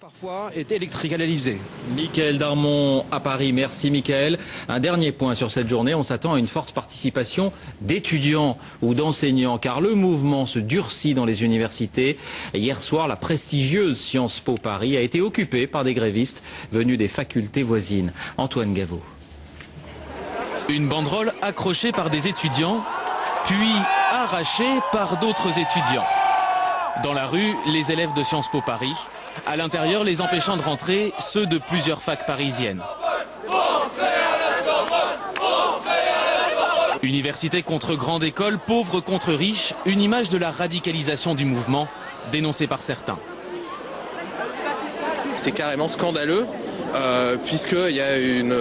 parfois est électricalisé. Michael Darmon à Paris, merci Michael. Un dernier point sur cette journée, on s'attend à une forte participation d'étudiants ou d'enseignants car le mouvement se durcit dans les universités. Hier soir, la prestigieuse Sciences Po Paris a été occupée par des grévistes venus des facultés voisines. Antoine Gaveau. Une banderole accrochée par des étudiants, puis arrachée par d'autres étudiants. Dans la rue, les élèves de Sciences Po Paris à l'intérieur, les empêchant de rentrer, ceux de plusieurs facs parisiennes. Université contre grande école, pauvre contre riche, une image de la radicalisation du mouvement, dénoncée par certains. C'est carrément scandaleux euh, puisqu'il y a une,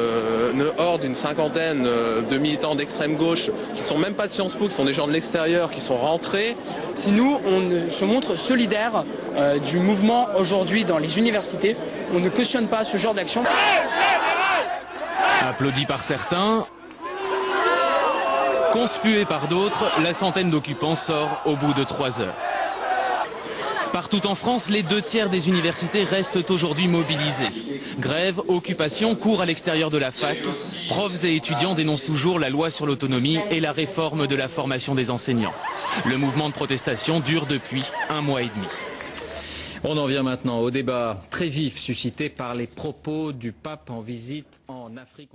horde, une cinquantaine euh, de militants d'extrême gauche qui ne sont même pas de Sciences Po, qui sont des gens de l'extérieur, qui sont rentrés. Si nous, on se montre solidaires euh, du mouvement aujourd'hui dans les universités, on ne cautionne pas ce genre d'action. Applaudi par certains, conspué par d'autres, la centaine d'occupants sort au bout de trois heures. Partout en France, les deux tiers des universités restent aujourd'hui mobilisés. Grève, occupation, cours à l'extérieur de la fac. Profs et étudiants dénoncent toujours la loi sur l'autonomie et la réforme de la formation des enseignants. Le mouvement de protestation dure depuis un mois et demi. On en vient maintenant au débat très vif suscité par les propos du pape en visite en Afrique.